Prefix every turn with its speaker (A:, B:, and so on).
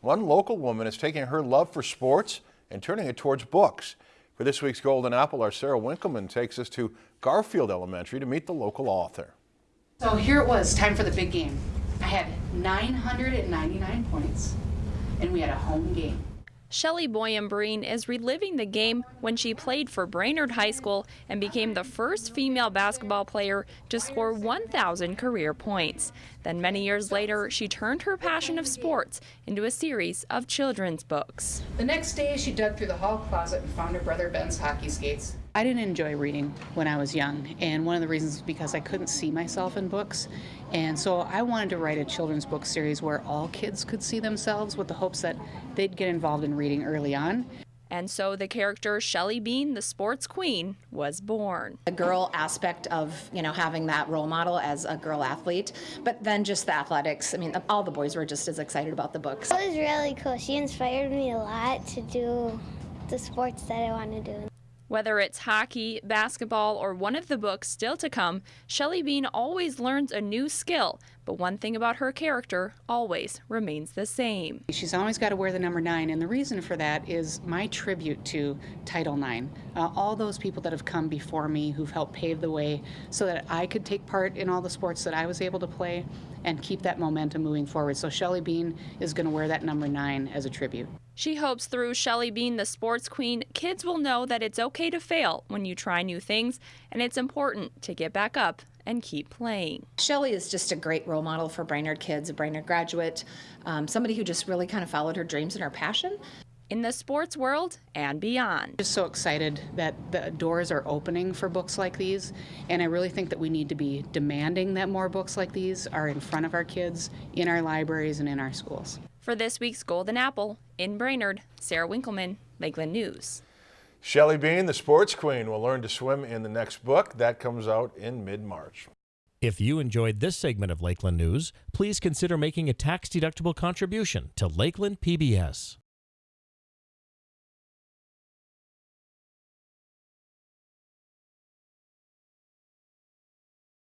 A: one local woman is taking her love for sports and turning it towards books. For this week's Golden Apple, our Sarah Winkleman takes us to Garfield Elementary to meet the local author.
B: So here it was, time for the big game. I had 999 points, and we had a home game.
C: Shelly Boyum-Breen is reliving the game when she played for Brainerd High School and became the first female basketball player to score 1,000 career points. Then many years later, she turned her passion of sports into a series of children's books.
B: The next day, she dug through the hall closet and found her brother Ben's hockey skates. I didn't enjoy reading when I was young, and one of the reasons was because I couldn't see myself in books. And so I wanted to write a children's book series where all kids could see themselves with the hopes that they'd get involved in reading early on.
C: And so the character Shelly Bean, the sports queen, was born.
D: The girl aspect of, you know, having that role model as a girl athlete, but then just the athletics. I mean, all the boys were just as excited about the books.
E: It was really cool. She inspired me a lot to do the sports that I want to do.
C: Whether it's hockey, basketball, or one of the books still to come, Shelly Bean always learns a new skill, but one thing about her character always remains the same.
B: She's always got to wear the number nine, and the reason for that is my tribute to Title IX. Uh, all those people that have come before me who've helped pave the way so that I could take part in all the sports that I was able to play and keep that momentum moving forward. So Shelly Bean is going to wear that number nine as a tribute.
C: She hopes through Shelly Bean, the sports queen, kids will know that it's okay to fail when you try new things, and it's important to get back up and keep playing.
D: Shelly is just a great role model for Brainerd kids, a Brainerd graduate, um, somebody who just really kind of followed her dreams and her passion.
C: In the sports world and beyond.
B: Just so excited that the doors are opening for books like these, and I really think that we need to be demanding that more books like these are in front of our kids, in our libraries, and in our schools.
C: For this week's Golden Apple, in Brainerd, Sarah Winkleman, Lakeland News.
A: Shelly Bean, the sports queen, will learn to swim in the next book. That comes out in mid-March.
F: If you enjoyed this segment of Lakeland News, please consider making a tax-deductible contribution to Lakeland PBS.